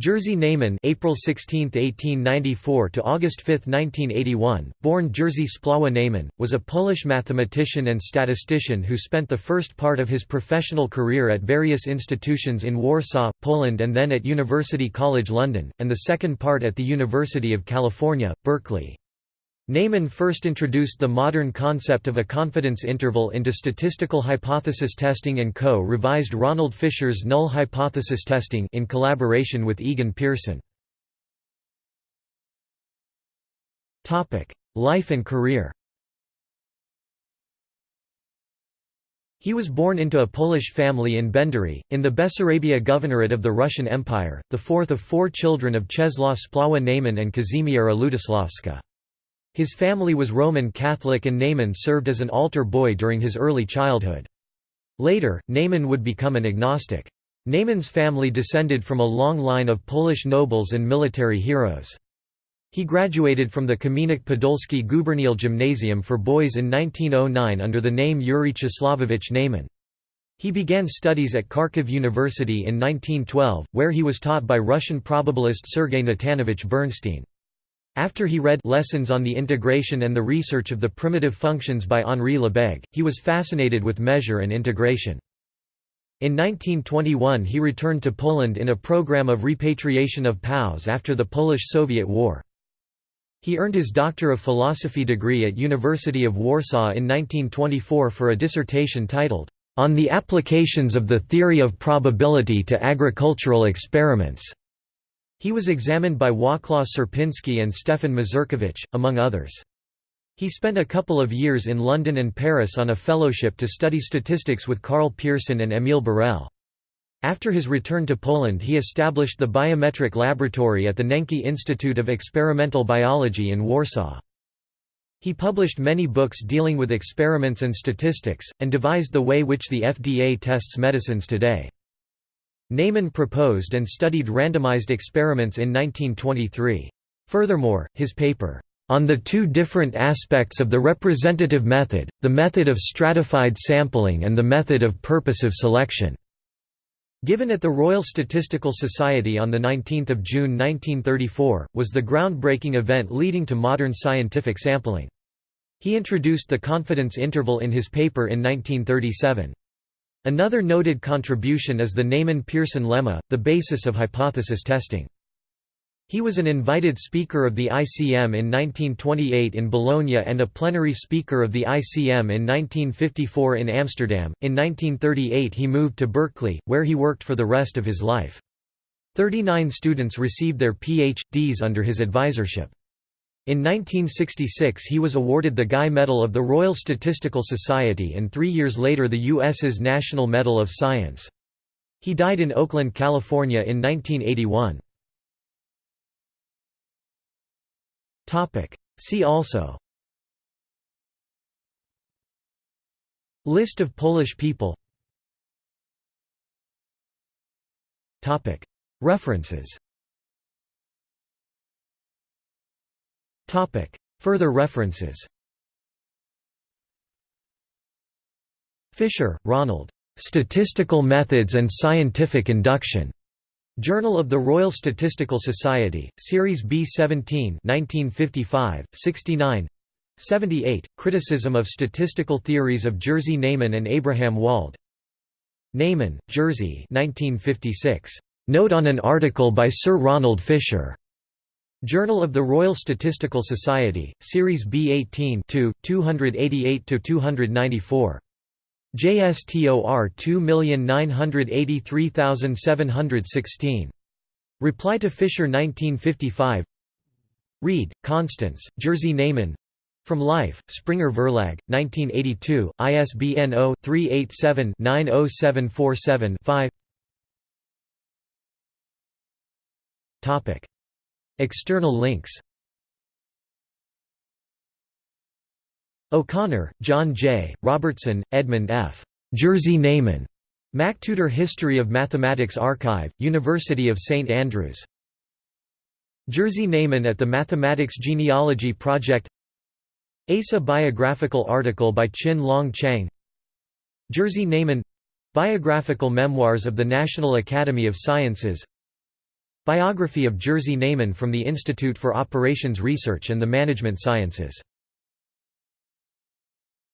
Jerzy Neyman April 16, 1894 to August 5, 1981, born Jerzy Splawa Neyman, was a Polish mathematician and statistician who spent the first part of his professional career at various institutions in Warsaw, Poland and then at University College London, and the second part at the University of California, Berkeley. Neyman first introduced the modern concept of a confidence interval into statistical hypothesis testing and co-revised Ronald Fisher's null hypothesis testing in collaboration with Egon Pearson. Life and career He was born into a Polish family in Bendery, in the Bessarabia Governorate of the Russian Empire, the fourth of four children of Czesław Splawa Neyman and Kazimiera Lutosławska. His family was Roman Catholic and Neyman served as an altar boy during his early childhood. Later, Neyman would become an agnostic. Neyman's family descended from a long line of Polish nobles and military heroes. He graduated from the Kamieniec Podolski Gubernial Gymnasium for boys in 1909 under the name Yuri Czeslavovich Neyman. He began studies at Kharkiv University in 1912, where he was taught by Russian probabilist Sergei Natanovich Bernstein. After he read Lessons on the Integration and the Research of the Primitive Functions by Henri Lebesgue, he was fascinated with measure and integration. In 1921 he returned to Poland in a program of repatriation of POWs after the Polish-Soviet War. He earned his Doctor of Philosophy degree at University of Warsaw in 1924 for a dissertation titled, "'On the Applications of the Theory of Probability to Agricultural Experiments' He was examined by Wacław Sierpiński and Stefan Mazurkiewicz, among others. He spent a couple of years in London and Paris on a fellowship to study statistics with Karl Pearson and Émile Borel. After his return to Poland he established the biometric laboratory at the Nencki Institute of Experimental Biology in Warsaw. He published many books dealing with experiments and statistics, and devised the way which the FDA tests medicines today. Neyman proposed and studied randomized experiments in 1923. Furthermore, his paper, "...on the two different aspects of the representative method, the method of stratified sampling and the method of purposive selection." Given at the Royal Statistical Society on 19 June 1934, was the groundbreaking event leading to modern scientific sampling. He introduced the confidence interval in his paper in 1937. Another noted contribution is the Neyman-Pearson lemma, the basis of hypothesis testing. He was an invited speaker of the ICM in 1928 in Bologna and a plenary speaker of the ICM in 1954 in Amsterdam. In 1938 he moved to Berkeley, where he worked for the rest of his life. Thirty-nine students received their Ph.D.s under his advisorship. In 1966 he was awarded the Guy Medal of the Royal Statistical Society and three years later the U.S.'s National Medal of Science. He died in Oakland, California in 1981. See also List of Polish people References Further references Fisher, Ronald. "'Statistical Methods and Scientific Induction' Journal of the Royal Statistical Society, Series B 17 1955, 69 78, Criticism of Statistical Theories of Jerzy Neyman and Abraham Wald Neyman, Jerzy 1956. Note on an article by Sir Ronald Fisher. Journal of the Royal Statistical Society, Series B 18 288–294. JSTOR 2983716. Reply to Fisher 1955 Reid, Constance, Jerzy Neyman From Life, Springer Verlag, 1982, ISBN 0-387-90747-5 External links O'Connor, John J., Robertson, Edmund F. Jerzy Neyman. MacTutor History of Mathematics Archive, University of St Andrews. Jerzy Neyman at the Mathematics Genealogy Project ASA biographical article by Chin Long Chiang Jerzy Neyman Biographical Memoirs of the National Academy of Sciences Biography of Jerzy Neyman from the Institute for Operations Research and the Management Sciences